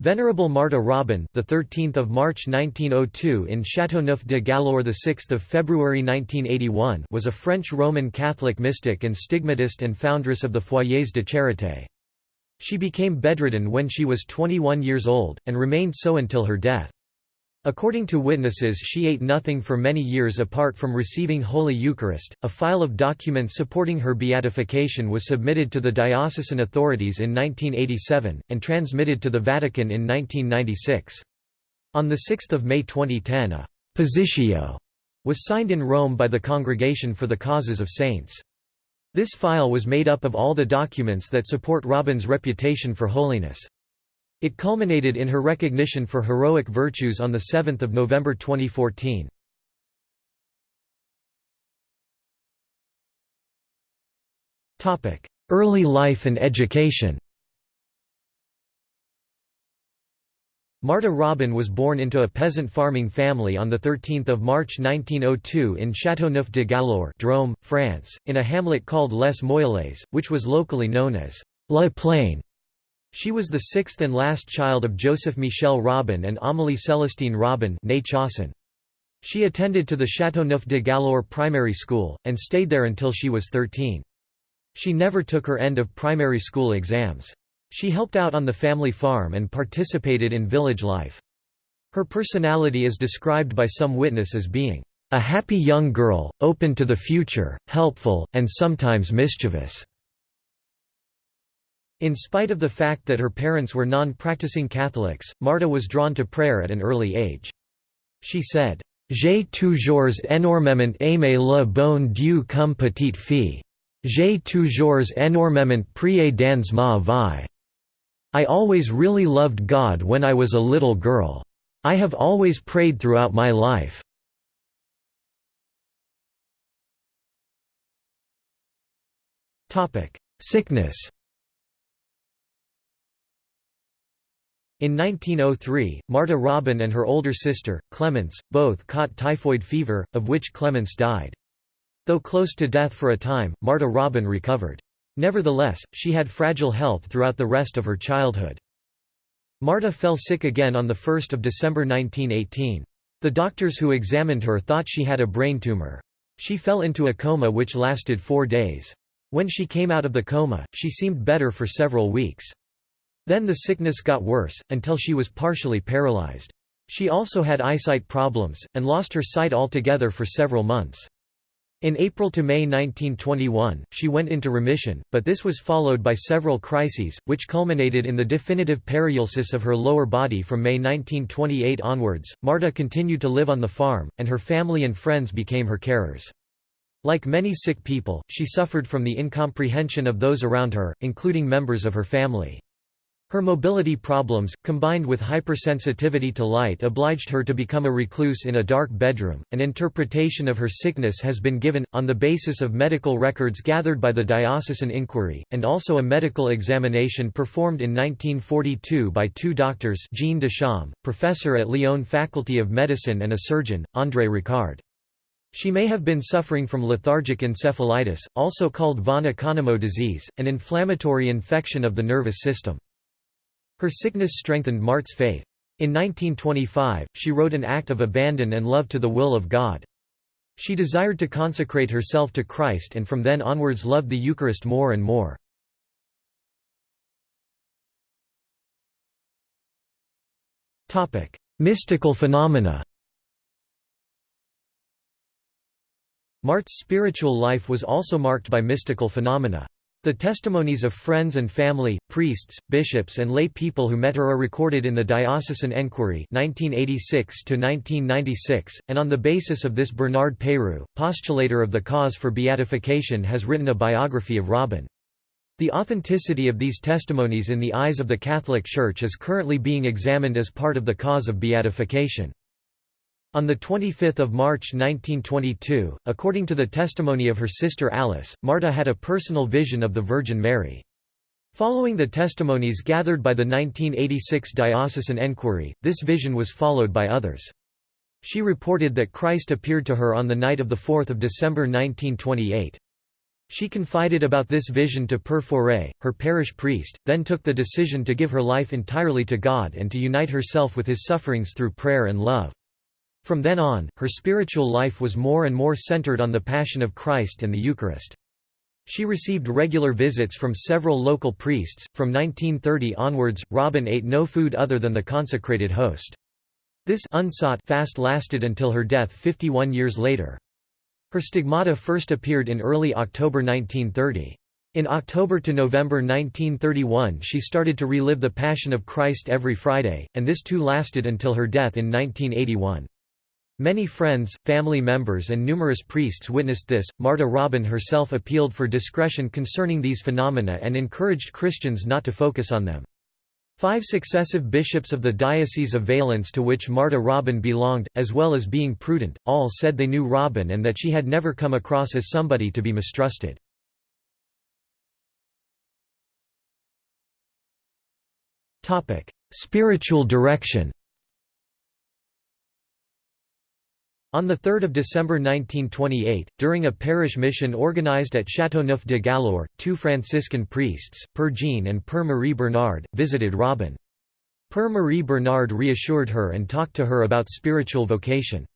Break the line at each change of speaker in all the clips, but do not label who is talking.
Venerable Marta Robin, the 13th of March 1902 in Châteauneuf de Galaure, the 6th of February 1981, was a French Roman Catholic mystic and stigmatist and foundress of the Foyers de Charité. She became bedridden when she was 21 years old and remained so until her death. According to witnesses she ate nothing for many years apart from receiving Holy Eucharist. A file of documents supporting her beatification was submitted to the diocesan authorities in 1987, and transmitted to the Vatican in 1996. On 6 May 2010 a «positio» was signed in Rome by the Congregation for the Causes of Saints. This file was made up of all the documents that support Robin's reputation for holiness. It culminated in her recognition for heroic virtues on 7 November 2014. Early life and education Marta Robin was born into a peasant farming family on 13 March 1902 in Châteauneuf de Galaure Drôme, France, in a hamlet called Les Moïlles, which was locally known as La Plaine. She was the sixth and last child of Joseph Michel Robin and Amélie Célestine Robin She attended to the Châteauneuf de Galaure primary school, and stayed there until she was 13. She never took her end of primary school exams. She helped out on the family farm and participated in village life. Her personality is described by some witness as being, "...a happy young girl, open to the future, helpful, and sometimes mischievous." In spite of the fact that her parents were non-practicing Catholics, Marta was drawn to prayer at an early age. She said, J'ai toujours énormément aimé le bon Dieu comme petite fille. J'ai toujours énormément prié dans ma vie. I always really loved God when I was a little girl. I have always prayed throughout my life. Sickness In 1903, Marta Robin and her older sister, Clemence, both caught typhoid fever, of which Clemence died. Though close to death for a time, Marta Robin recovered. Nevertheless, she had fragile health throughout the rest of her childhood. Marta fell sick again on 1 December 1918. The doctors who examined her thought she had a brain tumor. She fell into a coma which lasted four days. When she came out of the coma, she seemed better for several weeks. Then the sickness got worse, until she was partially paralyzed. She also had eyesight problems, and lost her sight altogether for several months. In April to May 1921, she went into remission, but this was followed by several crises, which culminated in the definitive paralysis of her lower body from May 1928 onwards. Marta continued to live on the farm, and her family and friends became her carers. Like many sick people, she suffered from the incomprehension of those around her, including members of her family. Her mobility problems, combined with hypersensitivity to light obliged her to become a recluse in a dark bedroom. An interpretation of her sickness has been given, on the basis of medical records gathered by the diocesan inquiry, and also a medical examination performed in 1942 by two doctors Jean Deschamps, professor at Lyon Faculty of Medicine and a surgeon, André Ricard. She may have been suffering from lethargic encephalitis, also called von Economo disease, an inflammatory infection of the nervous system. Her sickness strengthened Mart's faith. In 1925, she wrote an act of abandon and love to the will of God. She desired to consecrate herself to Christ and from then onwards loved the Eucharist more and more. Mystical phenomena Mart's spiritual life was also marked by mystical phenomena. The testimonies of friends and family, priests, bishops and lay people who met her are recorded in the Diocesan Enquiry 1986 and on the basis of this Bernard Peyroux, postulator of the cause for beatification has written a biography of Robin. The authenticity of these testimonies in the eyes of the Catholic Church is currently being examined as part of the cause of beatification. On 25 March 1922, according to the testimony of her sister Alice, Marta had a personal vision of the Virgin Mary. Following the testimonies gathered by the 1986 diocesan enquiry, this vision was followed by others. She reported that Christ appeared to her on the night of 4 December 1928. She confided about this vision to Père Faure, her parish priest, then took the decision to give her life entirely to God and to unite herself with his sufferings through prayer and love. From then on, her spiritual life was more and more centered on the Passion of Christ and the Eucharist. She received regular visits from several local priests. From 1930 onwards, Robin ate no food other than the consecrated host. This unsought fast lasted until her death 51 years later. Her stigmata first appeared in early October 1930. In October to November 1931 she started to relive the Passion of Christ every Friday, and this too lasted until her death in 1981. Many friends, family members and numerous priests witnessed this. Marta Robin herself appealed for discretion concerning these phenomena and encouraged Christians not to focus on them. Five successive bishops of the Diocese of Valence to which Marta Robin belonged, as well as being prudent, all said they knew Robin and that she had never come across as somebody to be mistrusted. Spiritual direction On 3 December 1928, during a parish mission organized at Châteauneuf de Galaure, two Franciscan priests, Per Jean and Per Marie Bernard, visited Robin. Per Marie Bernard reassured her and talked to her about spiritual vocation.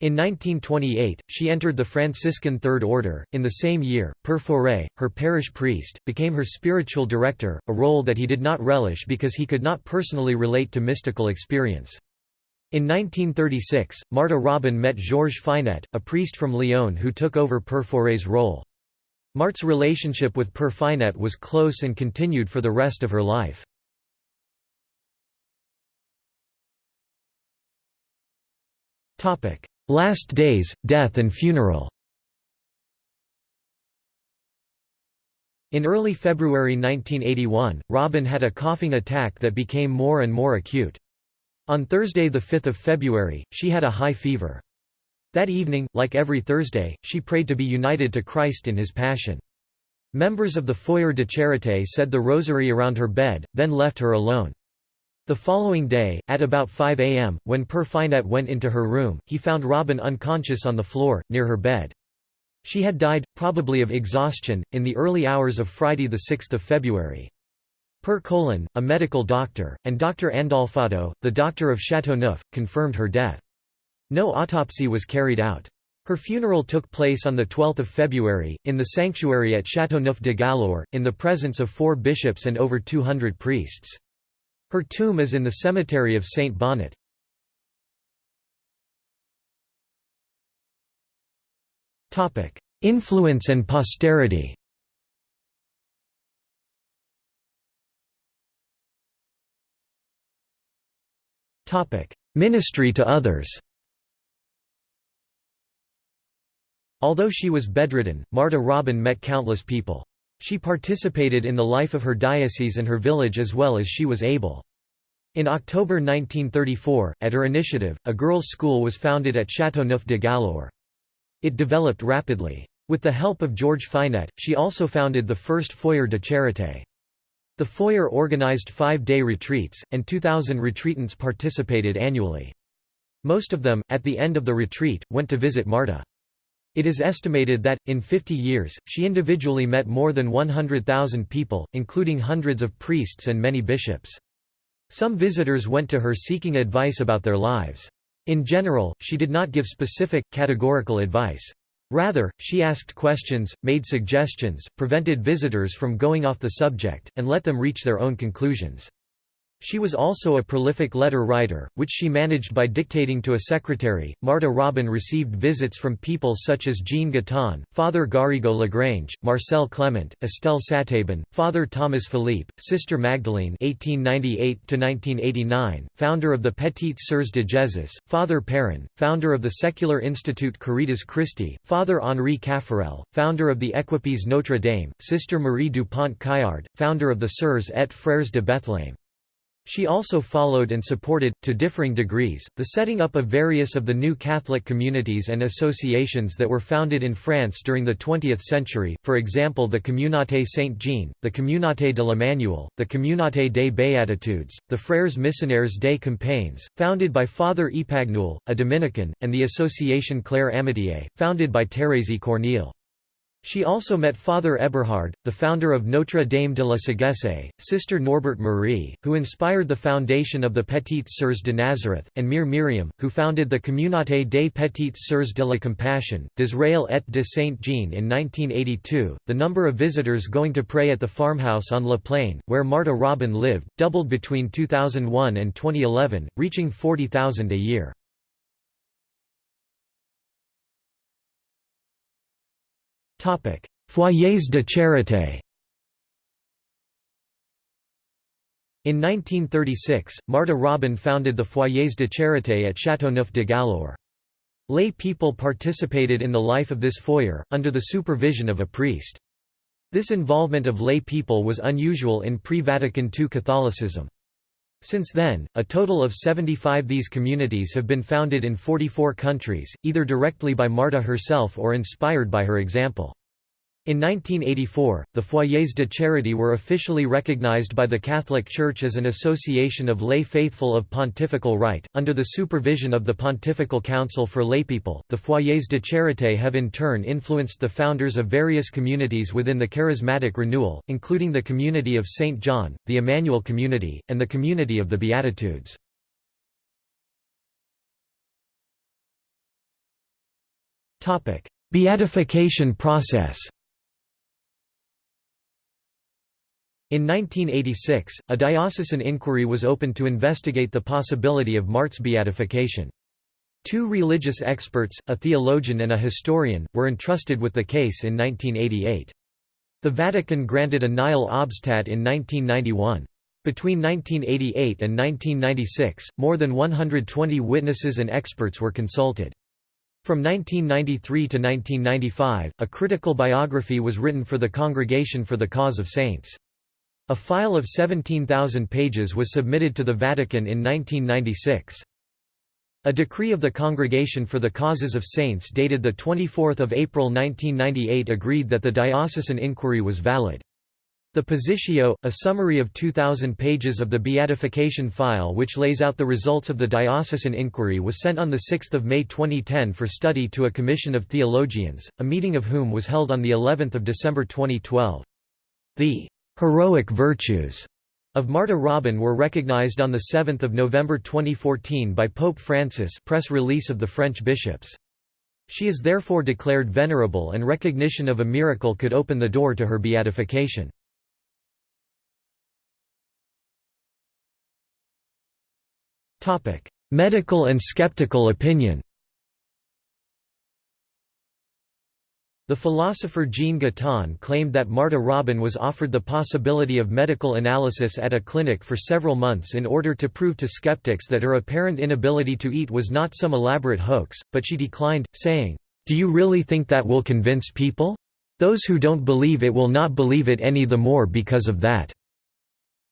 In 1928, she entered the Franciscan Third Order. In the same year, Per Faure, her parish priest, became her spiritual director, a role that he did not relish because he could not personally relate to mystical experience. In 1936, Marta Robin met Georges Finet, a priest from Lyon who took over Père Faure's role. Mart's relationship with Père Finet was close and continued for the rest of her life. Last days, death and funeral In early February 1981, Robin had a coughing attack that became more and more acute. On Thursday 5 February, she had a high fever. That evening, like every Thursday, she prayed to be united to Christ in his Passion. Members of the Foyer de Charité said the rosary around her bed, then left her alone. The following day, at about 5 a.m., when Père Finet went into her room, he found Robin unconscious on the floor, near her bed. She had died, probably of exhaustion, in the early hours of Friday 6 February. Père Colin, a medical doctor, and Dr. Andolfatto, the doctor of Châteauneuf, confirmed her death. No autopsy was carried out. Her funeral took place on 12 February, in the sanctuary at Châteauneuf de Galaure, in the presence of four bishops and over 200 priests. Her tomb is in the cemetery of Saint Bonnet. Influence and posterity Ministry to others Although she was bedridden, Marta Robin met countless people. She participated in the life of her diocese and her village as well as she was able. In October 1934, at her initiative, a girls' school was founded at Châteauneuf de Galaure. It developed rapidly. With the help of George Finet, she also founded the first Foyer de Charité. The foyer organized five-day retreats, and 2,000 retreatants participated annually. Most of them, at the end of the retreat, went to visit Marta. It is estimated that, in 50 years, she individually met more than 100,000 people, including hundreds of priests and many bishops. Some visitors went to her seeking advice about their lives. In general, she did not give specific, categorical advice. Rather, she asked questions, made suggestions, prevented visitors from going off the subject, and let them reach their own conclusions. She was also a prolific letter writer, which she managed by dictating to a secretary. Marta Robin received visits from people such as Jean Guitton, Father Garrigou Lagrange, Marcel Clement, Estelle Satabin, Father Thomas Philippe, Sister Magdalene (1898–1989), founder of the Petites Sœurs de Jésus, Father Perrin, founder of the secular institute Caritas Christi, Father Henri Caffarel, founder of the Equipes Notre Dame, Sister Marie Dupont Caillard, founder of the Sœurs et Frères de Bethléem. She also followed and supported, to differing degrees, the setting up of various of the new Catholic communities and associations that were founded in France during the 20th century, for example the Communauté Saint-Jean, the Communauté de l'Emmanuel, the Communauté des Béatitudes, the Frères Missionnaires des Campagnes, founded by Father Epagnoul, a Dominican, and the Association Claire Amitié, founded by Thérèse Corneille. She also met Father Eberhard, the founder of Notre Dame de la Sagesse, Sister Norbert Marie, who inspired the foundation of the Petites Sœurs de Nazareth, and Mère Miriam, who founded the Communauté des Petites Sœurs de la Compassion, d'Israël et de Saint Jean in 1982. The number of visitors going to pray at the farmhouse on La Plaine, where Marta Robin lived, doubled between 2001 and 2011, reaching 40,000 a year. Foyers de charité In 1936, Marta Robin founded the Foyers de Charité at Châteauneuf de Galaure. Lay people participated in the life of this foyer, under the supervision of a priest. This involvement of lay people was unusual in pre-Vatican II Catholicism. Since then, a total of 75 these communities have been founded in 44 countries, either directly by Marta herself or inspired by her example. In 1984, the Foyers de Charité were officially recognized by the Catholic Church as an association of lay faithful of pontifical right, under the supervision of the Pontifical Council for Laypeople. The Foyers de Charité have in turn influenced the founders of various communities within the Charismatic Renewal, including the Community of St. John, the Emmanuel Community, and the Community of the Beatitudes. Beatification process In 1986, a diocesan inquiry was opened to investigate the possibility of Mart's beatification. Two religious experts, a theologian and a historian, were entrusted with the case in 1988. The Vatican granted a nihil obstat in 1991. Between 1988 and 1996, more than 120 witnesses and experts were consulted. From 1993 to 1995, a critical biography was written for the Congregation for the Cause of Saints. A file of 17,000 pages was submitted to the Vatican in 1996. A decree of the Congregation for the Causes of Saints dated 24 April 1998 agreed that the diocesan inquiry was valid. The Positio, a summary of 2,000 pages of the beatification file which lays out the results of the diocesan inquiry was sent on 6 May 2010 for study to a commission of theologians, a meeting of whom was held on of December 2012. The heroic virtues of Marta Robin were recognized on 7 November 2014 by Pope Francis press release of the French bishops. She is therefore declared venerable and recognition of a miracle could open the door to her beatification. Medical and skeptical opinion The philosopher Jean Guitton claimed that Marta Robin was offered the possibility of medical analysis at a clinic for several months in order to prove to skeptics that her apparent inability to eat was not some elaborate hoax, but she declined, saying, "'Do you really think that will convince people? Those who don't believe it will not believe it any the more because of that."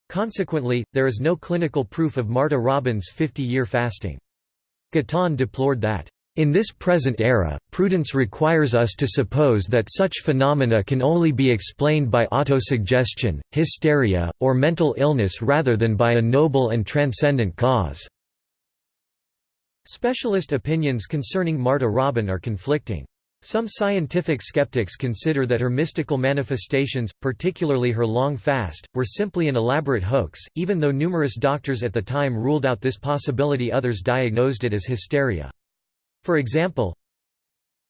Consequently, there is no clinical proof of Marta Robin's 50-year fasting. Guitton deplored that in this present era, prudence requires us to suppose that such phenomena can only be explained by autosuggestion, hysteria, or mental illness rather than by a noble and transcendent cause." Specialist opinions concerning Marta Robin are conflicting. Some scientific skeptics consider that her mystical manifestations, particularly her long fast, were simply an elaborate hoax, even though numerous doctors at the time ruled out this possibility others diagnosed it as hysteria. For example,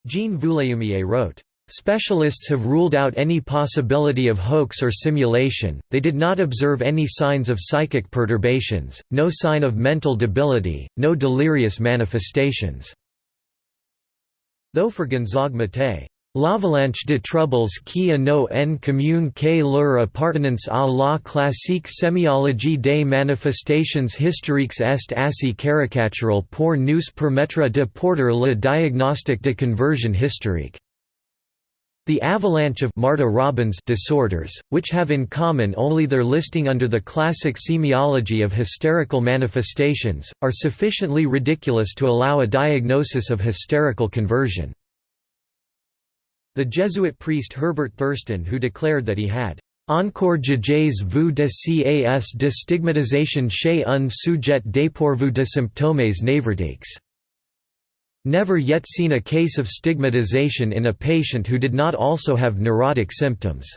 Jean Vuillémier wrote, Specialists have ruled out any possibility of hoax or simulation, they did not observe any signs of psychic perturbations, no sign of mental debility, no delirious manifestations." Though for Gonzague Maté, L'avalanche de troubles qui a no en commun que leur appartenance à la classique sémiologie des manifestations hystériques est assez caricatural pour nous permettre de porter le diagnostic de conversion hystérique. The avalanche of Martha Robbins disorders, which have in common only their listing under the classic semiology of hysterical manifestations, are sufficiently ridiculous to allow a diagnosis of hysterical conversion. The Jesuit priest Herbert Thurston who declared that he had encore jamais vu de cas de stigmatisation chez un sujet dépourvu de symptômes névrotiques never yet seen a case of stigmatization in a patient who did not also have neurotic symptoms."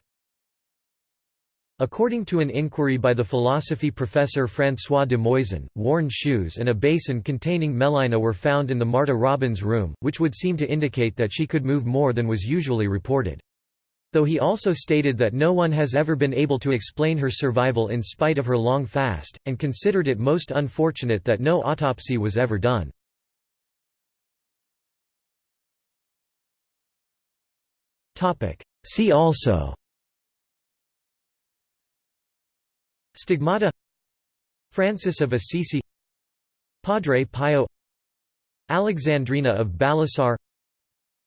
According to an inquiry by the philosophy professor François de Muizon, worn shoes and a basin containing melina were found in the Marta Robbins room, which would seem to indicate that she could move more than was usually reported. Though he also stated that no one has ever been able to explain her survival in spite of her long fast, and considered it most unfortunate that no autopsy was ever done. See also Stigmata Francis of Assisi Padre Pio Alexandrina of Balasar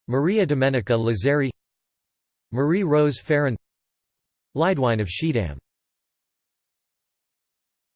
Maria Domenica Lazzari Marie Rose Ferron Leidwine of Schiedam